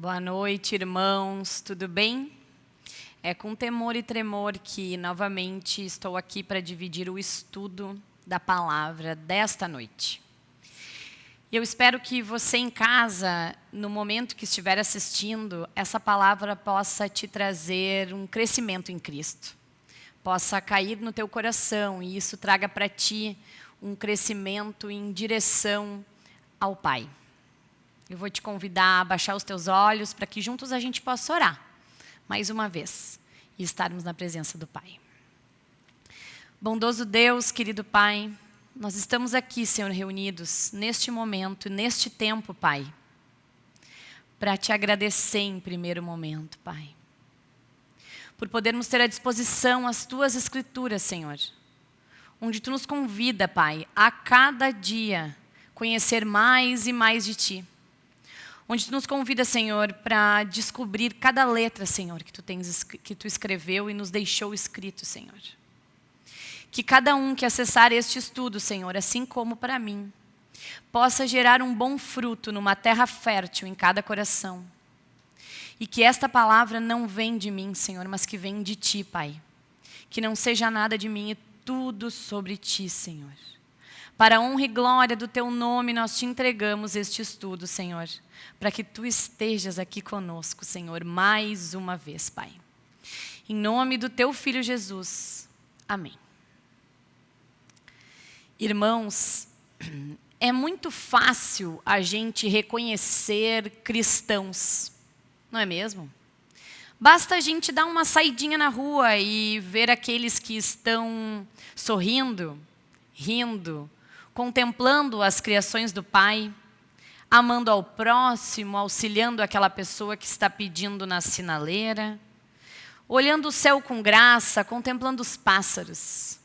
Boa noite, irmãos, tudo bem? É com temor e tremor que novamente estou aqui para dividir o estudo da palavra desta noite. Eu espero que você em casa, no momento que estiver assistindo, essa palavra possa te trazer um crescimento em Cristo. Possa cair no teu coração e isso traga para ti um crescimento em direção ao Pai. Eu vou te convidar a baixar os teus olhos para que juntos a gente possa orar, mais uma vez, e estarmos na presença do Pai. Bondoso Deus, querido Pai, nós estamos aqui, Senhor, reunidos neste momento, neste tempo, Pai, para te agradecer em primeiro momento, Pai. Por podermos ter à disposição as Tuas Escrituras, Senhor, onde Tu nos convida, Pai, a cada dia conhecer mais e mais de Ti onde tu nos convida, Senhor, para descobrir cada letra, Senhor, que tu, tens, que tu escreveu e nos deixou escrito, Senhor. Que cada um que acessar este estudo, Senhor, assim como para mim, possa gerar um bom fruto numa terra fértil em cada coração. E que esta palavra não vem de mim, Senhor, mas que vem de Ti, Pai. Que não seja nada de mim e tudo sobre Ti, Senhor. Para a honra e glória do Teu nome, nós te entregamos este estudo, Senhor para que Tu estejas aqui conosco, Senhor, mais uma vez, Pai. Em nome do Teu Filho Jesus. Amém. Irmãos, é muito fácil a gente reconhecer cristãos, não é mesmo? Basta a gente dar uma saidinha na rua e ver aqueles que estão sorrindo, rindo, contemplando as criações do Pai, amando ao próximo, auxiliando aquela pessoa que está pedindo na sinaleira, olhando o céu com graça, contemplando os pássaros.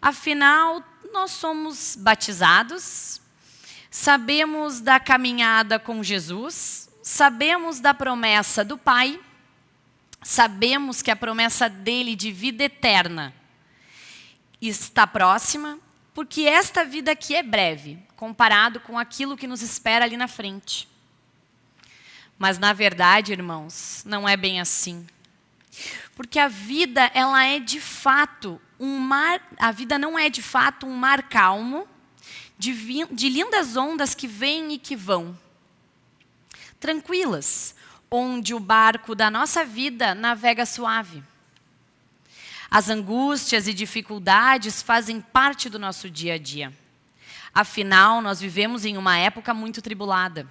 Afinal, nós somos batizados, sabemos da caminhada com Jesus, sabemos da promessa do Pai, sabemos que a promessa dele de vida eterna está próxima, porque esta vida aqui é breve, comparado com aquilo que nos espera ali na frente. Mas na verdade, irmãos, não é bem assim. Porque a vida, ela é de fato um mar, a vida não é de fato um mar calmo, de, de lindas ondas que vêm e que vão. Tranquilas, onde o barco da nossa vida navega suave. As angústias e dificuldades fazem parte do nosso dia a dia. Afinal, nós vivemos em uma época muito tribulada.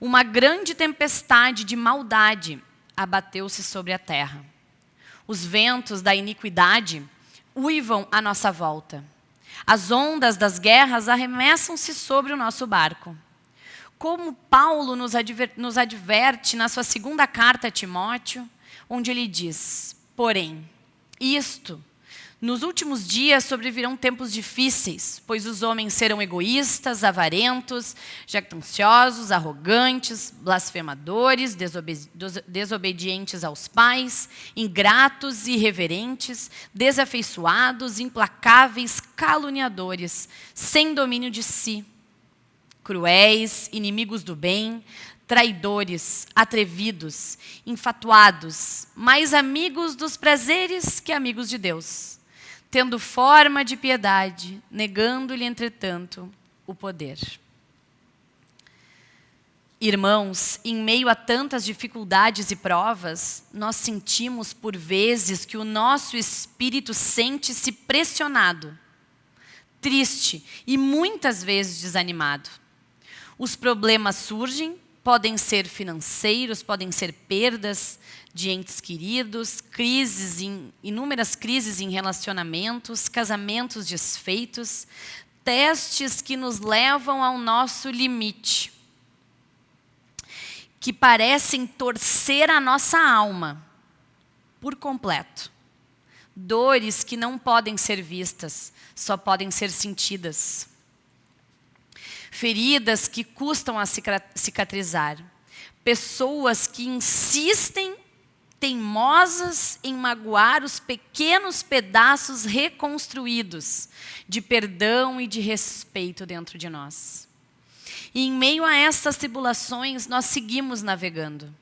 Uma grande tempestade de maldade abateu-se sobre a terra. Os ventos da iniquidade uivam à nossa volta. As ondas das guerras arremessam-se sobre o nosso barco. Como Paulo nos, adver nos adverte na sua segunda carta a Timóteo, onde ele diz, porém, isto. Nos últimos dias sobrevirão tempos difíceis, pois os homens serão egoístas, avarentos, jactanciosos, arrogantes, blasfemadores, desobe desobedientes aos pais, ingratos, irreverentes, desafeiçoados, implacáveis, caluniadores, sem domínio de si, cruéis, inimigos do bem, traidores, atrevidos, infatuados, mais amigos dos prazeres que amigos de Deus, tendo forma de piedade, negando-lhe, entretanto, o poder. Irmãos, em meio a tantas dificuldades e provas, nós sentimos por vezes que o nosso espírito sente-se pressionado, triste e muitas vezes desanimado. Os problemas surgem Podem ser financeiros, podem ser perdas de entes queridos, crises em, inúmeras crises em relacionamentos, casamentos desfeitos, testes que nos levam ao nosso limite, que parecem torcer a nossa alma por completo. Dores que não podem ser vistas, só podem ser sentidas feridas que custam a cicatrizar, pessoas que insistem teimosas em magoar os pequenos pedaços reconstruídos de perdão e de respeito dentro de nós. E em meio a estas tribulações, nós seguimos navegando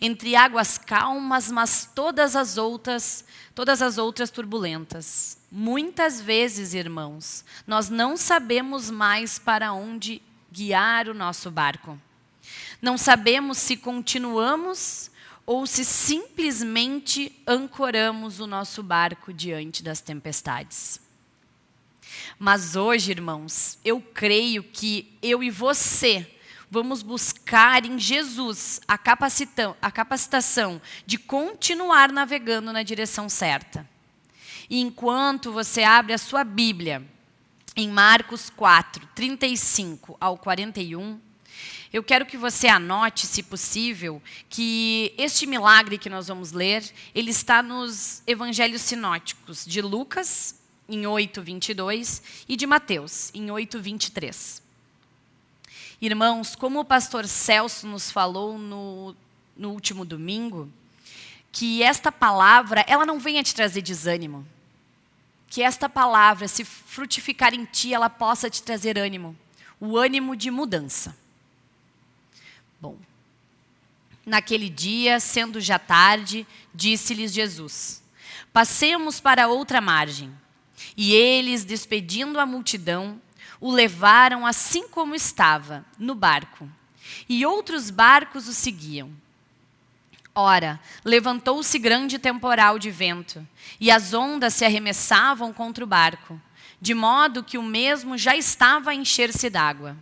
entre águas calmas, mas todas as outras, todas as outras turbulentas. Muitas vezes, irmãos, nós não sabemos mais para onde guiar o nosso barco. Não sabemos se continuamos ou se simplesmente ancoramos o nosso barco diante das tempestades. Mas hoje, irmãos, eu creio que eu e você vamos buscar em Jesus a, a capacitação de continuar navegando na direção certa. E enquanto você abre a sua Bíblia, em Marcos 4, 35 ao 41, eu quero que você anote, se possível, que este milagre que nós vamos ler, ele está nos evangelhos sinóticos de Lucas, em 8, 22, e de Mateus, em 8, 23. Irmãos, como o pastor Celso nos falou no, no último domingo, que esta palavra, ela não venha te trazer desânimo. Que esta palavra, se frutificar em ti, ela possa te trazer ânimo. O ânimo de mudança. Bom, naquele dia, sendo já tarde, disse-lhes Jesus, passemos para outra margem. E eles, despedindo a multidão, o levaram assim como estava, no barco. E outros barcos o seguiam. Ora, levantou-se grande temporal de vento, e as ondas se arremessavam contra o barco, de modo que o mesmo já estava a encher-se d'água.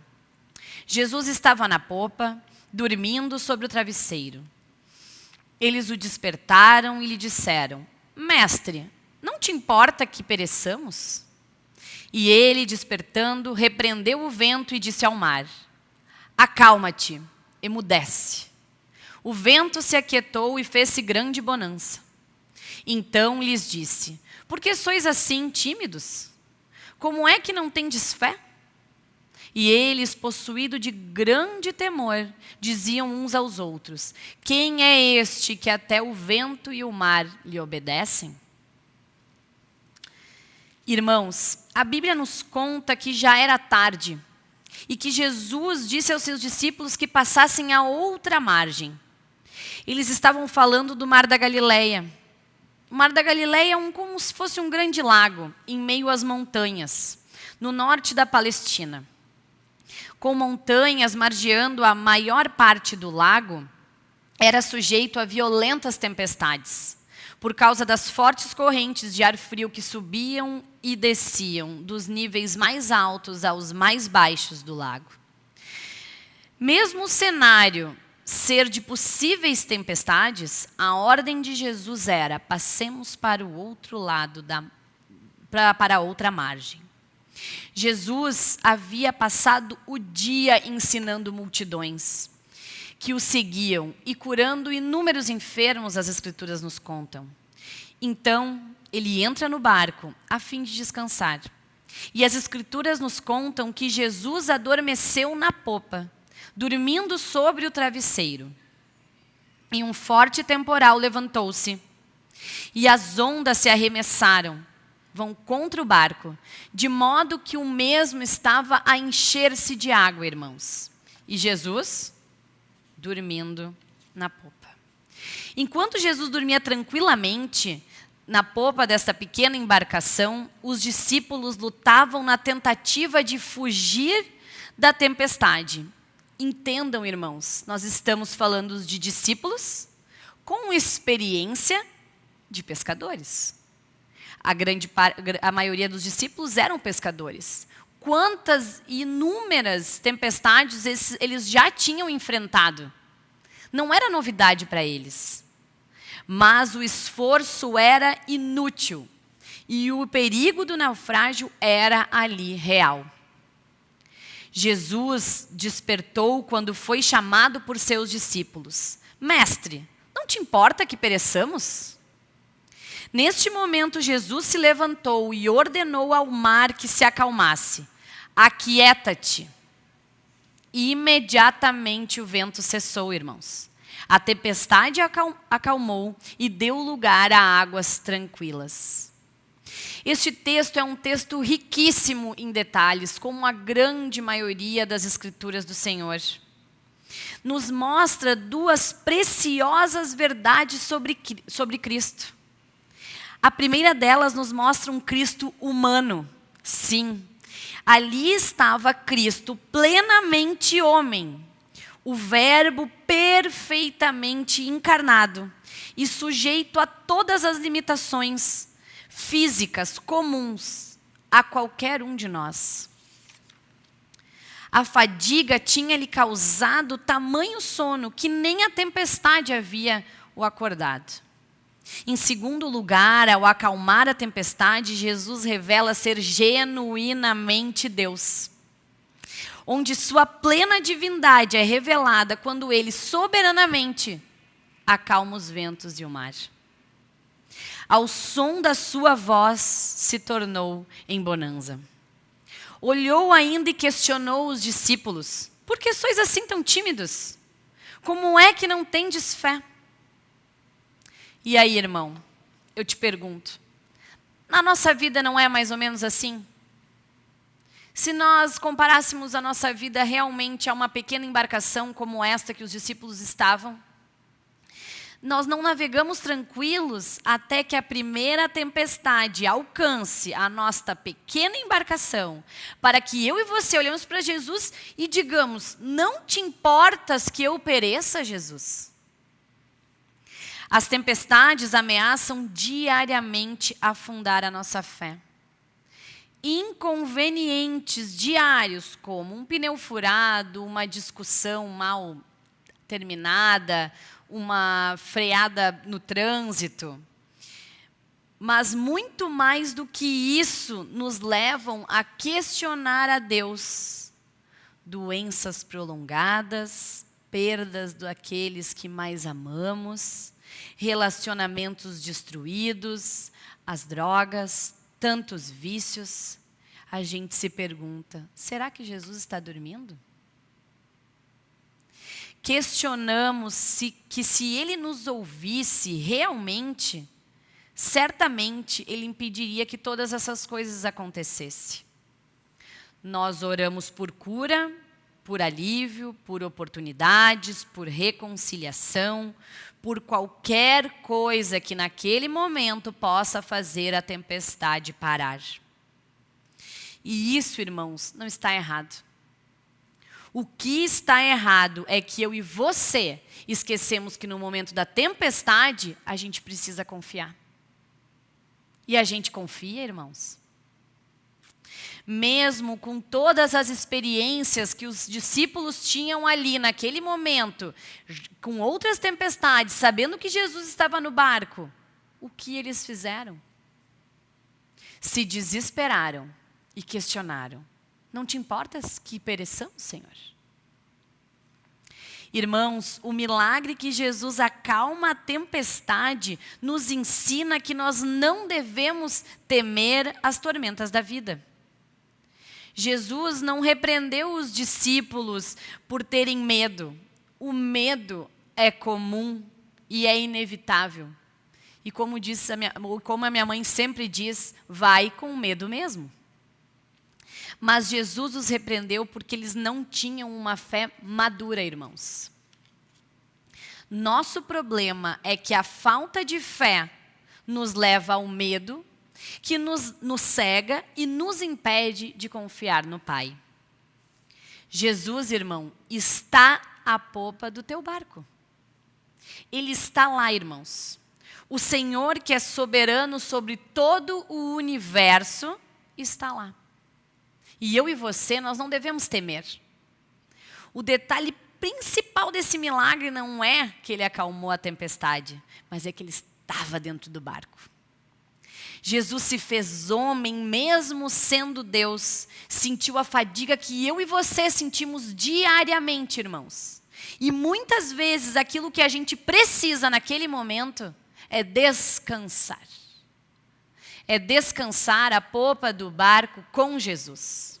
Jesus estava na popa, dormindo sobre o travesseiro. Eles o despertaram e lhe disseram, Mestre, não te importa que pereçamos? E ele, despertando, repreendeu o vento e disse ao mar, Acalma-te, emudece. O vento se aquietou e fez-se grande bonança. Então lhes disse, Por que sois assim tímidos? Como é que não tendes fé? E eles, possuídos de grande temor, diziam uns aos outros, Quem é este que até o vento e o mar lhe obedecem? Irmãos, a Bíblia nos conta que já era tarde e que Jesus disse aos seus discípulos que passassem a outra margem. Eles estavam falando do Mar da Galileia. O Mar da Galileia é um, como se fosse um grande lago em meio às montanhas, no norte da Palestina. Com montanhas margeando a maior parte do lago, era sujeito a violentas tempestades por causa das fortes correntes de ar frio que subiam e desciam dos níveis mais altos aos mais baixos do lago. Mesmo o cenário ser de possíveis tempestades, a ordem de Jesus era, passemos para o outro lado, da, para a outra margem. Jesus havia passado o dia ensinando multidões que o seguiam e curando inúmeros enfermos, as Escrituras nos contam. Então, ele entra no barco a fim de descansar. E as Escrituras nos contam que Jesus adormeceu na popa, dormindo sobre o travesseiro. E um forte temporal levantou-se, e as ondas se arremessaram, vão contra o barco, de modo que o mesmo estava a encher-se de água, irmãos. E Jesus dormindo na popa. Enquanto Jesus dormia tranquilamente na popa desta pequena embarcação, os discípulos lutavam na tentativa de fugir da tempestade. Entendam, irmãos, nós estamos falando de discípulos com experiência de pescadores. A, grande, a maioria dos discípulos eram pescadores quantas inúmeras tempestades eles já tinham enfrentado. Não era novidade para eles. Mas o esforço era inútil. E o perigo do naufrágio era ali real. Jesus despertou quando foi chamado por seus discípulos. Mestre, não te importa que pereçamos? Neste momento, Jesus se levantou e ordenou ao mar que se acalmasse aquieta-te. Imediatamente o vento cessou, irmãos. A tempestade acalmou e deu lugar a águas tranquilas. Este texto é um texto riquíssimo em detalhes, como a grande maioria das escrituras do Senhor. Nos mostra duas preciosas verdades sobre, sobre Cristo. A primeira delas nos mostra um Cristo humano. Sim, ali estava Cristo plenamente homem, o Verbo perfeitamente encarnado e sujeito a todas as limitações físicas comuns a qualquer um de nós. A fadiga tinha-lhe causado tamanho sono que nem a tempestade havia o acordado. Em segundo lugar, ao acalmar a tempestade, Jesus revela ser genuinamente Deus. Onde sua plena divindade é revelada quando ele soberanamente acalma os ventos e o mar ao som da sua voz se tornou em bonança. Olhou ainda e questionou os discípulos: Por que sois assim tão tímidos? Como é que não tendes fé? E aí, irmão, eu te pergunto: na nossa vida não é mais ou menos assim? Se nós comparássemos a nossa vida realmente a uma pequena embarcação como esta que os discípulos estavam, nós não navegamos tranquilos até que a primeira tempestade alcance a nossa pequena embarcação, para que eu e você olhemos para Jesus e digamos: Não te importas que eu pereça, Jesus? As tempestades ameaçam diariamente afundar a nossa fé. Inconvenientes diários, como um pneu furado, uma discussão mal terminada, uma freada no trânsito. Mas muito mais do que isso, nos levam a questionar a Deus. Doenças prolongadas, perdas daqueles que mais amamos, relacionamentos destruídos, as drogas, tantos vícios. A gente se pergunta: será que Jesus está dormindo? questionamos se, que se ele nos ouvisse realmente, certamente ele impediria que todas essas coisas acontecessem. Nós oramos por cura, por alívio, por oportunidades, por reconciliação, por qualquer coisa que naquele momento possa fazer a tempestade parar. E isso, irmãos, não está errado. O que está errado é que eu e você esquecemos que no momento da tempestade a gente precisa confiar. E a gente confia, irmãos? Mesmo com todas as experiências que os discípulos tinham ali naquele momento, com outras tempestades, sabendo que Jesus estava no barco, o que eles fizeram? Se desesperaram e questionaram. Não te importas que pereçamos, Senhor? Irmãos, o milagre que Jesus acalma a tempestade nos ensina que nós não devemos temer as tormentas da vida. Jesus não repreendeu os discípulos por terem medo. O medo é comum e é inevitável. E como, a minha, como a minha mãe sempre diz, vai com medo mesmo. Mas Jesus os repreendeu porque eles não tinham uma fé madura, irmãos. Nosso problema é que a falta de fé nos leva ao medo, que nos, nos cega e nos impede de confiar no Pai. Jesus, irmão, está à popa do teu barco. Ele está lá, irmãos. O Senhor, que é soberano sobre todo o universo, está lá. E eu e você, nós não devemos temer. O detalhe principal desse milagre não é que ele acalmou a tempestade, mas é que ele estava dentro do barco. Jesus se fez homem, mesmo sendo Deus, sentiu a fadiga que eu e você sentimos diariamente, irmãos. E muitas vezes aquilo que a gente precisa naquele momento é descansar. É descansar a popa do barco com Jesus.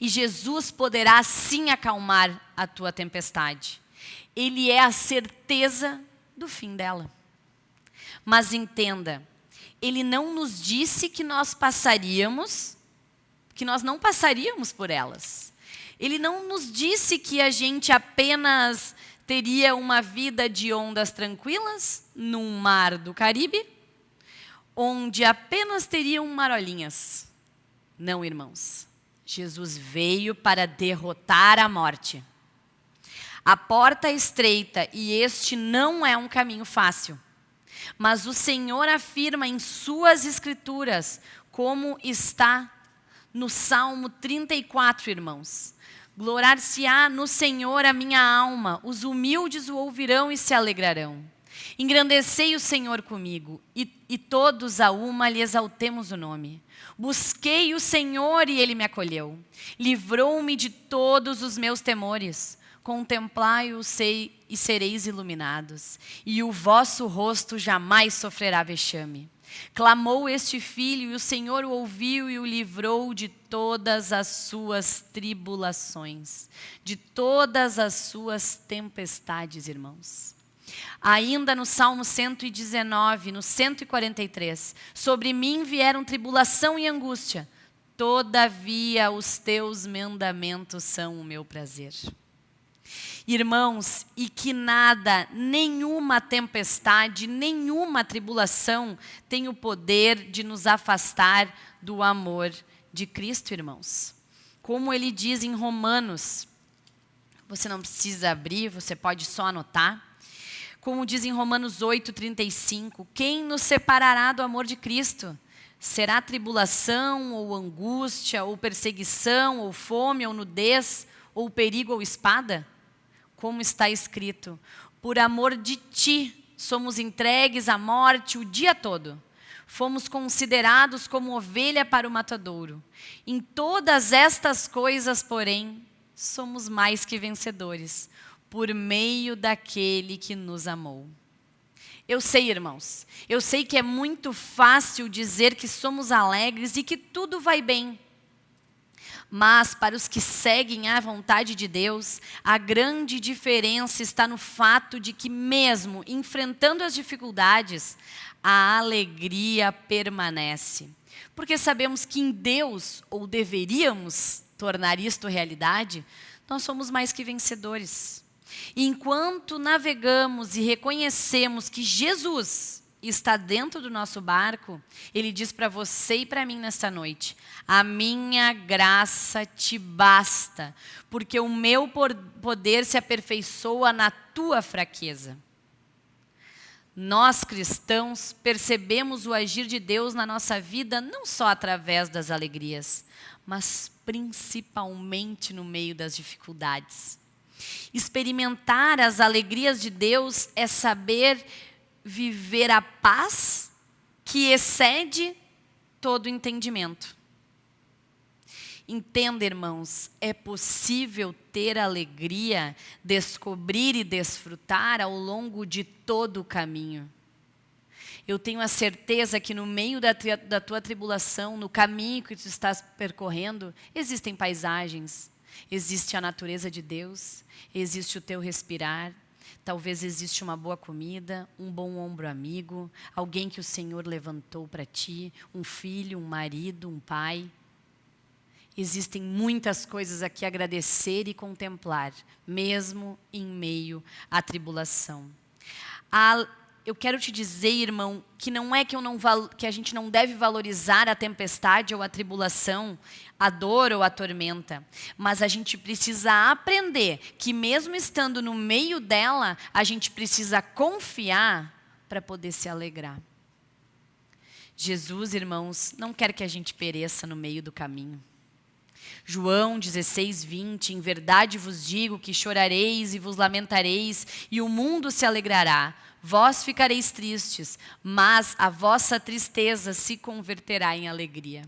E Jesus poderá sim acalmar a tua tempestade. Ele é a certeza do fim dela. Mas entenda, ele não nos disse que nós passaríamos, que nós não passaríamos por elas. Ele não nos disse que a gente apenas teria uma vida de ondas tranquilas num mar do Caribe, onde apenas teriam marolinhas. Não, irmãos. Jesus veio para derrotar a morte. A porta é estreita e este não é um caminho fácil. Mas o Senhor afirma em suas escrituras, como está no Salmo 34, irmãos. Glorar-se-á no Senhor a minha alma, os humildes o ouvirão e se alegrarão. Engrandecei o Senhor comigo, e, e todos a uma lhe exaltemos o nome. Busquei o Senhor e ele me acolheu. Livrou-me de todos os meus temores. Contemplai-o e sereis iluminados, e o vosso rosto jamais sofrerá vexame. Clamou este filho, e o Senhor o ouviu e o livrou de todas as suas tribulações, de todas as suas tempestades, irmãos. Ainda no Salmo 119, no 143, sobre mim vieram tribulação e angústia, todavia os teus mandamentos são o meu prazer. Irmãos, e que nada, nenhuma tempestade, nenhuma tribulação tem o poder de nos afastar do amor de Cristo, irmãos. Como ele diz em Romanos, você não precisa abrir, você pode só anotar. Como diz em Romanos 8:35, quem nos separará do amor de Cristo? Será tribulação ou angústia ou perseguição ou fome ou nudez ou perigo ou espada? Como está escrito: Por amor de ti somos entregues à morte o dia todo. Fomos considerados como ovelha para o matadouro. Em todas estas coisas, porém, somos mais que vencedores, por meio daquele que nos amou. Eu sei, irmãos, eu sei que é muito fácil dizer que somos alegres e que tudo vai bem. Mas para os que seguem a vontade de Deus, a grande diferença está no fato de que, mesmo enfrentando as dificuldades, a alegria permanece. Porque sabemos que em Deus, ou deveríamos tornar isto realidade, nós somos mais que vencedores. Enquanto navegamos e reconhecemos que Jesus está dentro do nosso barco, ele diz para você e para mim nesta noite: A minha graça te basta, porque o meu poder se aperfeiçoa na tua fraqueza. Nós cristãos percebemos o agir de Deus na nossa vida não só através das alegrias, mas principalmente no meio das dificuldades. Experimentar as alegrias de Deus é saber viver a paz que excede todo entendimento. Entenda, irmãos, é possível ter alegria, descobrir e desfrutar ao longo de todo o caminho. Eu tenho a certeza que no meio da, da tua tribulação, no caminho que tu estás percorrendo, existem paisagens, existe a natureza de Deus, existe o teu respirar, Talvez existe uma boa comida, um bom ombro amigo, alguém que o Senhor levantou para ti, um filho, um marido, um pai. Existem muitas coisas a agradecer e contemplar, mesmo em meio à tribulação. A eu quero te dizer, irmão, que não é que, não que, a gente não deve valorizar a tempestade ou a tribulação, a dor ou a tormenta, mas a gente precisa aprender que mesmo estando no meio dela, a gente precisa confiar para poder se alegrar. Jesus, irmãos, não quer que a gente pereça no meio do caminho. João 16, 20, em verdade vos digo que chorareis e vos lamentareis, e o mundo se alegrará. Vós ficareis tristes, mas a vossa tristeza se converterá em alegria.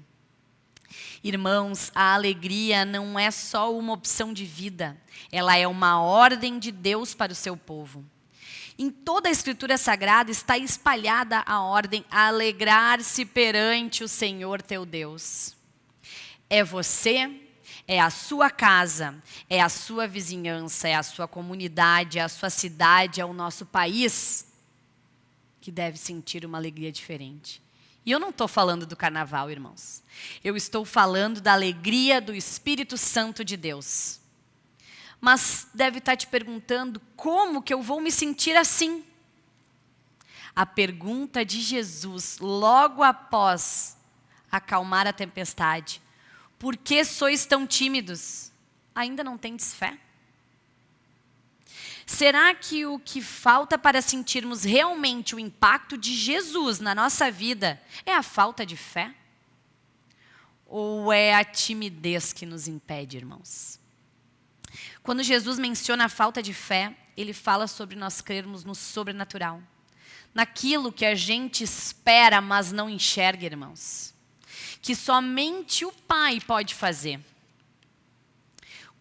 Irmãos, a alegria não é só uma opção de vida, ela é uma ordem de Deus para o seu povo. Em toda a Escritura Sagrada está espalhada a ordem alegrar-se perante o Senhor teu Deus. É você, é a sua casa, é a sua vizinhança, é a sua comunidade, é a sua cidade, é o nosso país que deve sentir uma alegria diferente. E eu não estou falando do carnaval, irmãos. Eu estou falando da alegria do Espírito Santo de Deus. Mas deve estar te perguntando como que eu vou me sentir assim. A pergunta de Jesus, logo após acalmar a tempestade: Por que sois tão tímidos? Ainda não tendes fé? Será que o que falta para sentirmos realmente o impacto de Jesus na nossa vida é a falta de fé? Ou é a timidez que nos impede, irmãos? Quando Jesus menciona a falta de fé, ele fala sobre nós crermos no sobrenatural, naquilo que a gente espera, mas não enxerga, irmãos. Que somente o Pai pode fazer.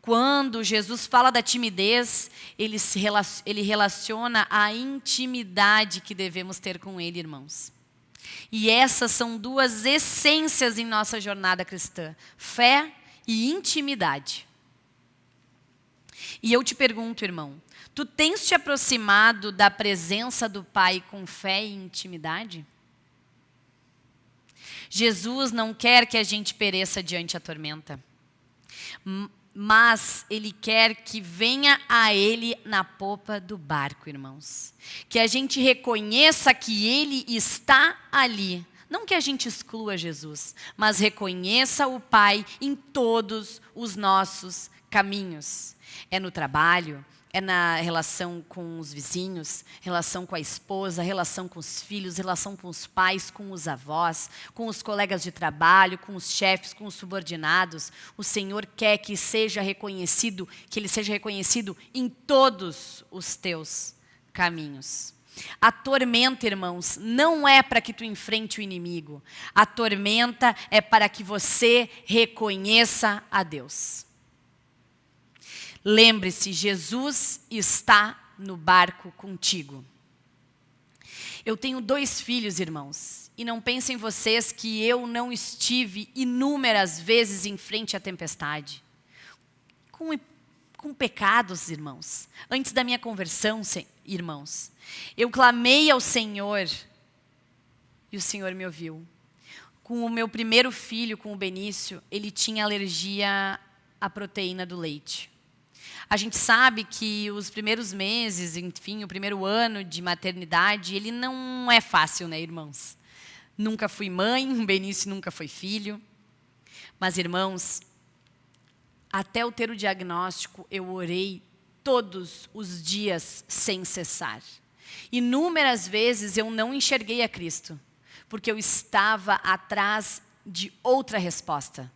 Quando Jesus fala da timidez, ele, se relaciona, ele relaciona a intimidade que devemos ter com Ele, irmãos. E essas são duas essências em nossa jornada cristã: fé e intimidade. E eu te pergunto, irmão, tu tens te aproximado da presença do Pai com fé e intimidade? Jesus não quer que a gente pereça diante da tormenta mas Ele quer que venha a Ele na popa do barco, irmãos. Que a gente reconheça que Ele está ali. Não que a gente exclua Jesus, mas reconheça o Pai em todos os nossos caminhos. É no trabalho, é na relação com os vizinhos, relação com a esposa, relação com os filhos, relação com os pais, com os avós, com os colegas de trabalho, com os chefes, com os subordinados. O Senhor quer que seja reconhecido, que ele seja reconhecido em todos os teus caminhos. A tormenta, irmãos, não é para que tu enfrente o inimigo. A tormenta é para que você reconheça a Deus. Lembre-se, Jesus está no barco contigo. Eu tenho dois filhos, irmãos, e não pensem vocês que eu não estive inúmeras vezes em frente à tempestade. Com, com pecados, irmãos. Antes da minha conversão, irmãos, eu clamei ao Senhor e o Senhor me ouviu. Com o meu primeiro filho, com o Benício, ele tinha alergia à proteína do leite. A gente sabe que os primeiros meses, enfim, o primeiro ano de maternidade, ele não é fácil, né, irmãos? Nunca fui mãe, Benício nunca foi filho. Mas, irmãos, até eu ter o diagnóstico, eu orei todos os dias sem cessar. Inúmeras vezes eu não enxerguei a Cristo, porque eu estava atrás de outra resposta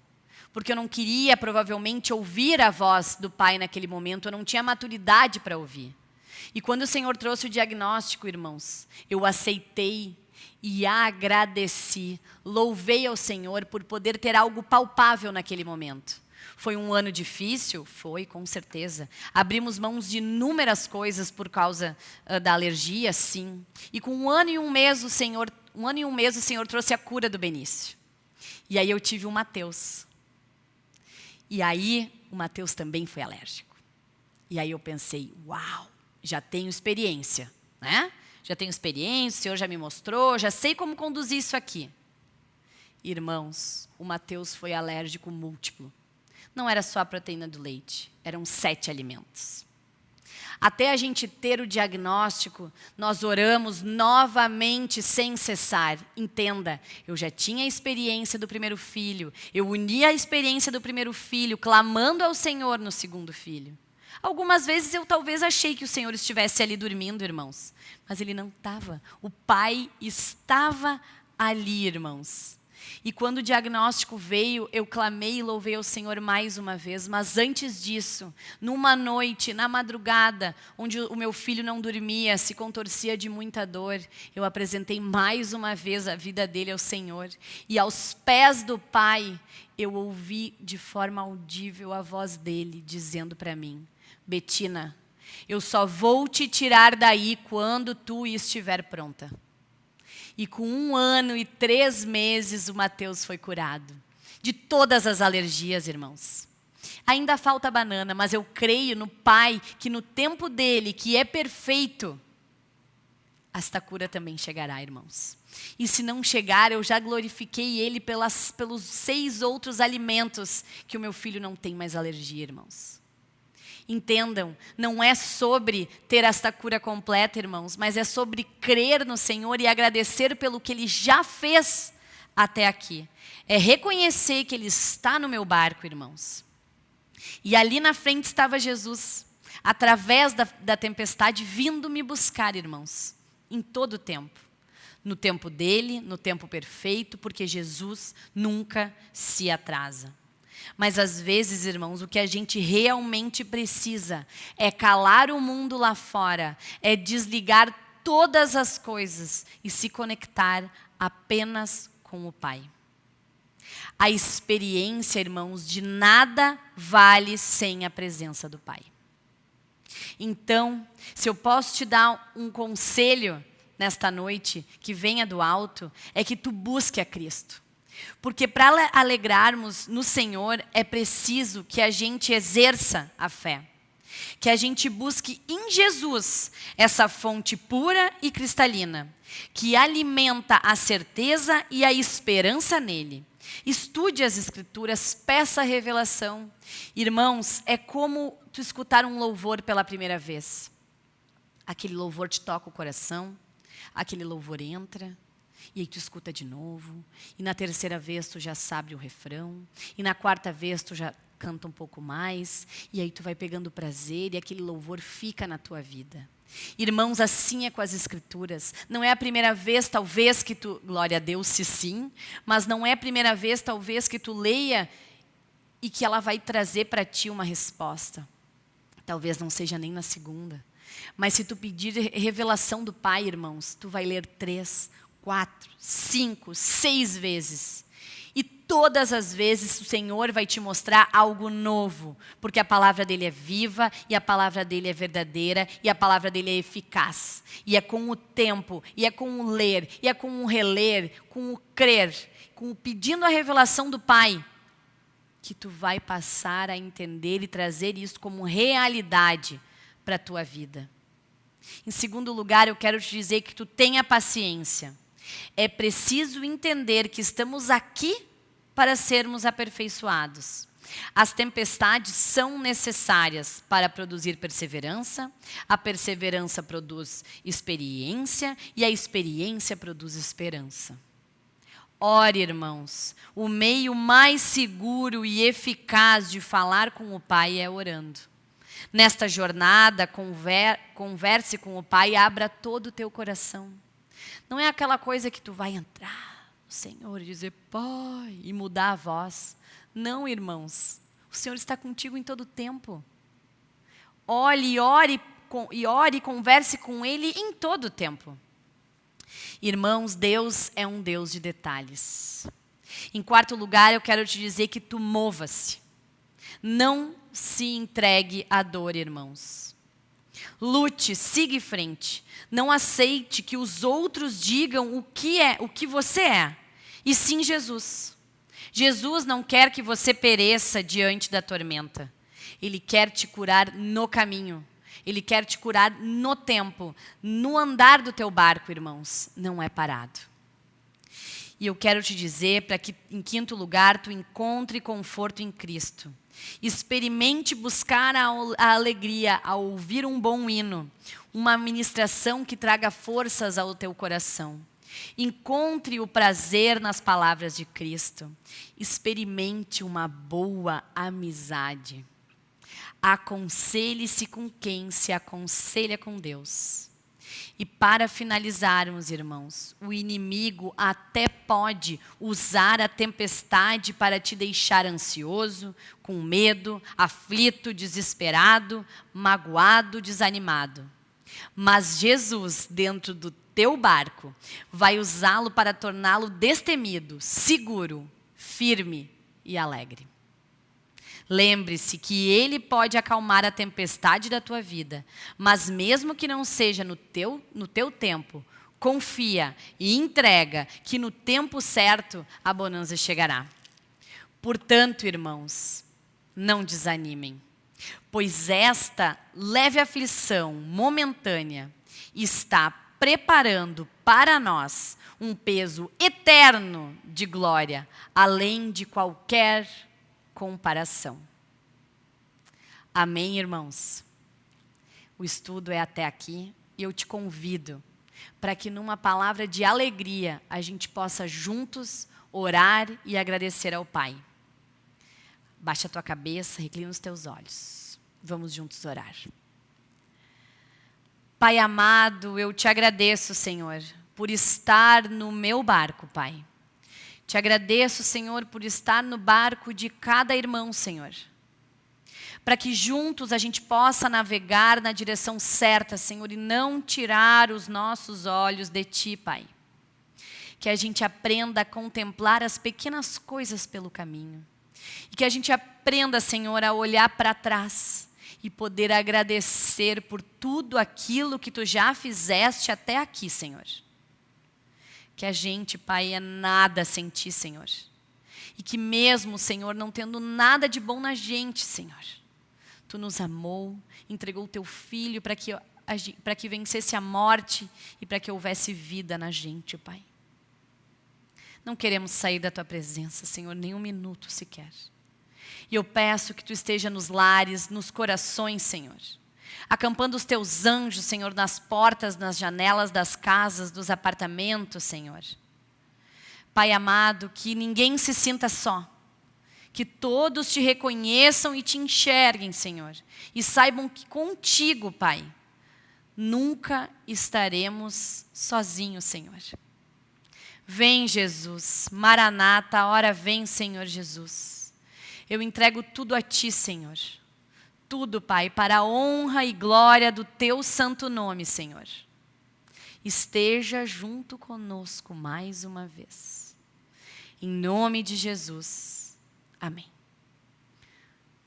porque eu não queria provavelmente ouvir a voz do pai naquele momento, eu não tinha maturidade para ouvir. E quando o Senhor trouxe o diagnóstico, irmãos, eu aceitei e agradeci, louvei ao Senhor por poder ter algo palpável naquele momento. Foi um ano difícil? Foi, com certeza. Abrimos mãos de inúmeras coisas por causa uh, da alergia, sim. E com um ano e um mês o Senhor, um ano e um mês o Senhor trouxe a cura do Benício. E aí eu tive o Mateus. E aí o Mateus também foi alérgico. E aí eu pensei, uau, já tenho experiência, né? Já tenho experiência, o Senhor já me mostrou, já sei como conduzir isso aqui. Irmãos, o Mateus foi alérgico múltiplo. Não era só a proteína do leite, eram sete alimentos. Até a gente ter o diagnóstico, nós oramos novamente sem cessar. Entenda, eu já tinha a experiência do primeiro filho, eu uni a experiência do primeiro filho, clamando ao Senhor no segundo filho. Algumas vezes eu talvez achei que o Senhor estivesse ali dormindo, irmãos, mas ele não estava. O Pai estava ali, irmãos. E quando o diagnóstico veio, eu clamei e louvei ao Senhor mais uma vez. Mas antes disso, numa noite, na madrugada, onde o meu filho não dormia, se contorcia de muita dor, eu apresentei mais uma vez a vida dele ao Senhor. E aos pés do Pai, eu ouvi de forma audível a voz dele dizendo para mim: Betina, eu só vou te tirar daí quando tu estiver pronta. E com um ano e três meses, o Mateus foi curado. De todas as alergias, irmãos. Ainda falta banana, mas eu creio no Pai que no tempo dele, que é perfeito, esta cura também chegará, irmãos. E se não chegar, eu já glorifiquei Ele pelas, pelos seis outros alimentos que o meu filho não tem mais alergia, irmãos. Entendam, não é sobre ter esta cura completa, irmãos, mas é sobre crer no Senhor e agradecer pelo que Ele já fez até aqui. É reconhecer que Ele está no meu barco, irmãos. E ali na frente estava Jesus, através da, da tempestade, vindo me buscar, irmãos, em todo o tempo. No tempo dele, no tempo perfeito, porque Jesus nunca se atrasa. Mas às vezes, irmãos, o que a gente realmente precisa é calar o mundo lá fora, é desligar todas as coisas e se conectar apenas com o Pai. A experiência, irmãos, de nada vale sem a presença do Pai. Então, se eu posso te dar um conselho nesta noite, que venha do alto, é que tu busque a Cristo. Porque para alegrarmos no Senhor, é preciso que a gente exerça a fé. Que a gente busque em Jesus essa fonte pura e cristalina, que alimenta a certeza e a esperança nele. Estude as escrituras, peça a revelação. Irmãos, é como tu escutar um louvor pela primeira vez. Aquele louvor te toca o coração, aquele louvor entra, e aí tu escuta de novo, e na terceira vez tu já sabe o refrão, e na quarta vez tu já canta um pouco mais, e aí tu vai pegando prazer e aquele louvor fica na tua vida. Irmãos, assim é com as escrituras. Não é a primeira vez, talvez, que tu, glória a Deus, se sim, mas não é a primeira vez, talvez, que tu leia e que ela vai trazer para ti uma resposta. Talvez não seja nem na segunda. Mas se tu pedir revelação do Pai, irmãos, tu vai ler três, quatro, cinco, seis vezes. E todas as vezes o Senhor vai te mostrar algo novo, porque a palavra dele é viva, e a palavra dele é verdadeira, e a palavra dele é eficaz. E é com o tempo, e é com o ler, e é com o reler, com o crer, com o pedindo a revelação do Pai, que tu vai passar a entender e trazer isso como realidade para a tua vida. Em segundo lugar, eu quero te dizer que tu tenha paciência. É preciso entender que estamos aqui para sermos aperfeiçoados. As tempestades são necessárias para produzir perseverança, a perseverança produz experiência e a experiência produz esperança. Ore, irmãos, o meio mais seguro e eficaz de falar com o Pai é orando. Nesta jornada, conver, converse com o Pai e abra todo o teu coração. Não é aquela coisa que tu vai entrar no Senhor e dizer, Pai, e mudar a voz. Não, irmãos. O Senhor está contigo em todo o tempo. Olhe, ore e ore e converse com Ele em todo o tempo. Irmãos, Deus é um Deus de detalhes. Em quarto lugar, eu quero te dizer que tu mova-se. Não se entregue à dor, irmãos. Lute, siga em frente. Não aceite que os outros digam o que é, o que você é. E sim Jesus. Jesus não quer que você pereça diante da tormenta. Ele quer te curar no caminho. Ele quer te curar no tempo, no andar do teu barco, irmãos. Não é parado. E eu quero te dizer para que, em quinto lugar, tu encontre conforto em Cristo. Experimente buscar a, alegria ao ouvir um bom hino, uma ministração que traga forças ao teu coração. Encontre o prazer nas palavras de Cristo. Experimente uma boa amizade. Aconselhe-se com quem se aconselha com Deus. E para finalizarmos, irmãos, o inimigo até pode usar a tempestade para te deixar ansioso, com medo, aflito, desesperado, magoado, desanimado. Mas Jesus, dentro do teu barco, vai usá-lo para torná-lo destemido, seguro, firme e alegre. Lembre-se que Ele pode acalmar a tempestade da tua vida, mas mesmo que não seja no teu, no teu tempo, confia e entrega que no tempo certo a bonança chegará. Portanto, irmãos, não desanimem, pois esta leve aflição momentânea está preparando para nós um peso eterno de glória, além de qualquer comparação. Amém, irmãos? O estudo é até aqui e eu te convido para que, numa palavra de alegria, a gente possa juntos orar e agradecer ao Pai. Baixa a tua cabeça, reclina os teus olhos. Vamos juntos orar. Pai amado, eu te agradeço, Senhor, por estar no meu barco, Pai. Te agradeço, Senhor, por estar no barco de cada irmão, Senhor. Para que juntos a gente possa navegar na direção certa, Senhor, e não tirar os nossos olhos de Ti, Pai. Que a gente aprenda a contemplar as pequenas coisas pelo caminho e que a gente aprenda, Senhor, a olhar para trás e poder agradecer por tudo aquilo que Tu já fizeste até aqui, Senhor. Que a gente, Pai, é nada sem Ti, Senhor. E que mesmo, Senhor, não tendo nada de bom na gente, Senhor, Tu nos amou, entregou o Teu Filho para que, para que vencesse a morte e para que houvesse vida na gente, Pai. Não queremos sair da tua presença, Senhor, nem um minuto sequer. E eu peço que tu esteja nos lares, nos corações, Senhor. Acampando os teus anjos, Senhor, nas portas, nas janelas das casas, dos apartamentos, Senhor. Pai amado, que ninguém se sinta só. Que todos te reconheçam e te enxerguem, Senhor. E saibam que contigo, Pai, nunca estaremos sozinhos, Senhor. Vem, Jesus. Maranata, hora vem, Senhor Jesus. Eu entrego tudo a Ti, Senhor. Tudo, Pai, para a honra e glória do Teu santo nome, Senhor. Esteja junto conosco mais uma vez. Em nome de Jesus. Amém.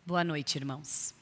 Boa noite, irmãos.